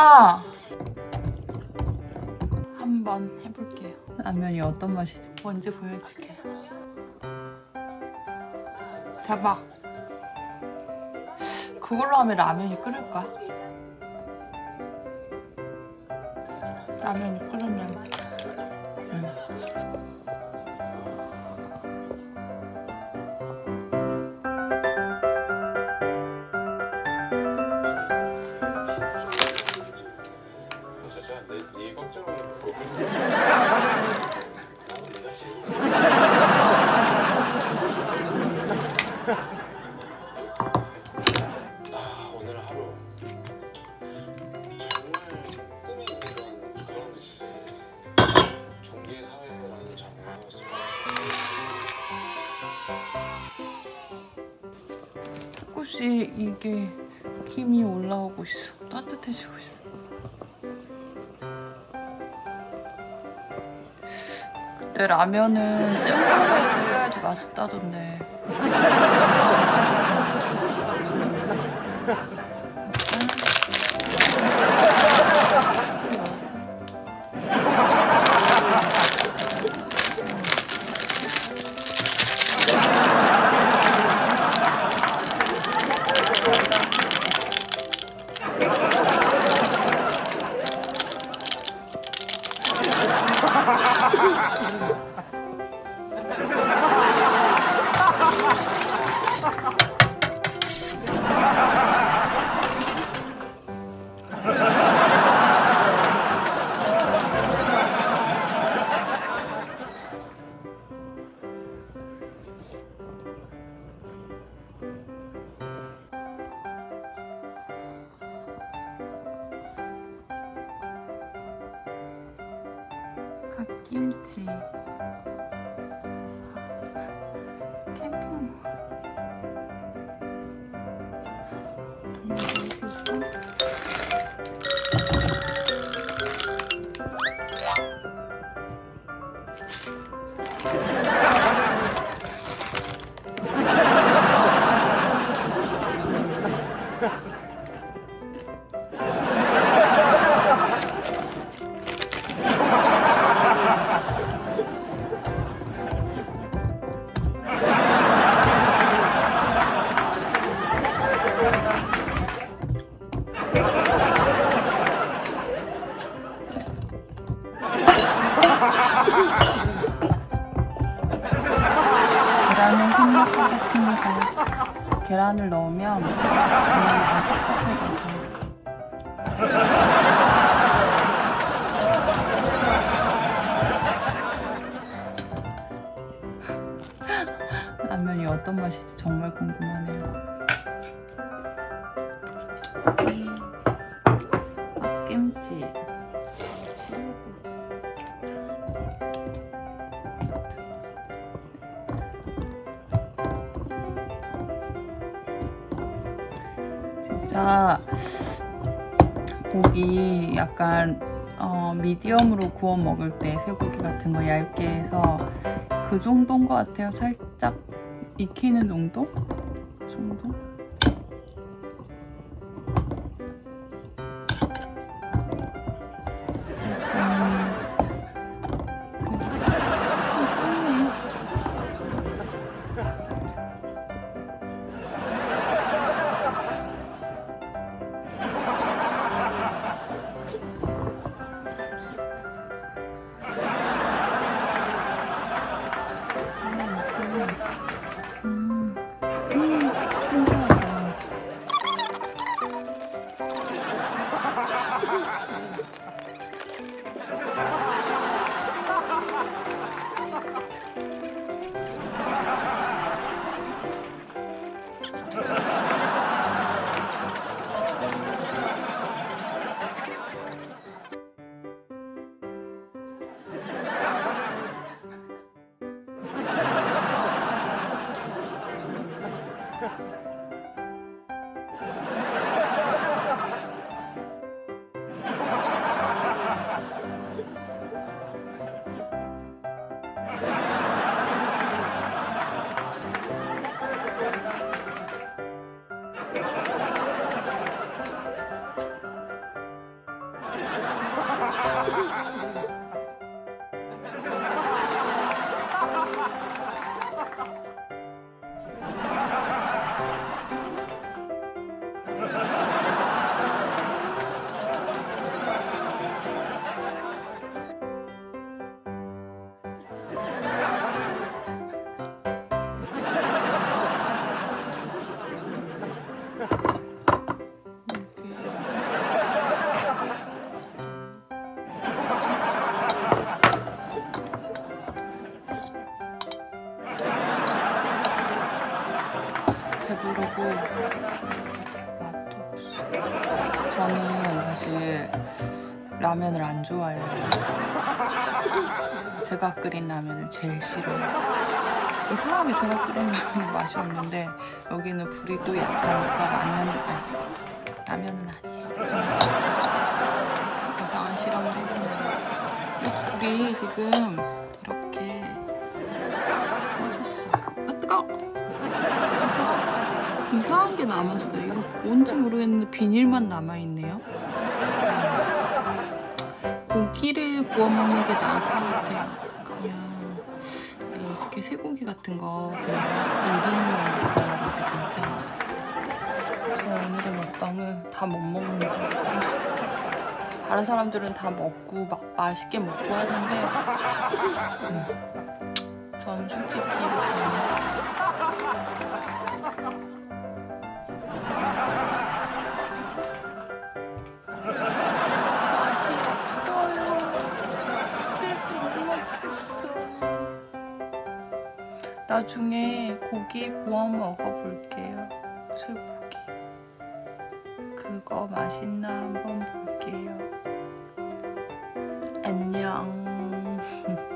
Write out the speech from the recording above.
아! 한번 해볼게요. 라면이 어떤 맛이지? 뭔지 보여줄게. 대박. 그걸로 하면 라면이 끓을까? 라면이 끓으면 음. 조금씩 이게 힘이 올라오고 있어. 따뜻해지고 있어. 그때 라면은 센 불에 끓여야지 맛있다던데. Ooh. 김치. 계란을 넣으면 라면이 어떤 맛일지 정말 궁금하네요. 진짜 고기 약간 어, 미디엄으로 구워 먹을 때 쇠고기 같은 거 얇게 해서 그 정도인 것 같아요. 살짝 익히는 정도? 그 정도? 배부르고. 저는 사실 라면을 안 좋아해요. 제가 끓인 라면을 제일 싫어해요. 그 사람이 제가 끓인 라면 맛이 없는데 여기는 불이 또 약하니까 아, 라면은 아니에요. 라면은 아니에요. 이상한 실험을 해보네요. 불이 지금 이렇게 꺼졌어. 아, 뜨거워! 이상한 게 남았어요. 이거 뭔지 모르겠는데 비닐만 남아있네요. 고기를 구워 먹는 게 나을 것 같아요. 그냥 우리 어떻게 쇠고기 같은 거 그냥 1인용 구워 먹을 때 괜찮아요. 저 오늘의 먹방을 다못 먹는 것 같아요. 다른 사람들은 다 먹고 막 맛있게 먹고 하는데 음, 전 솔직히 그냥 나중에 고기 구워 먹어볼게요. 쇠고기. 그거 맛있나 한번 볼게요. 안녕.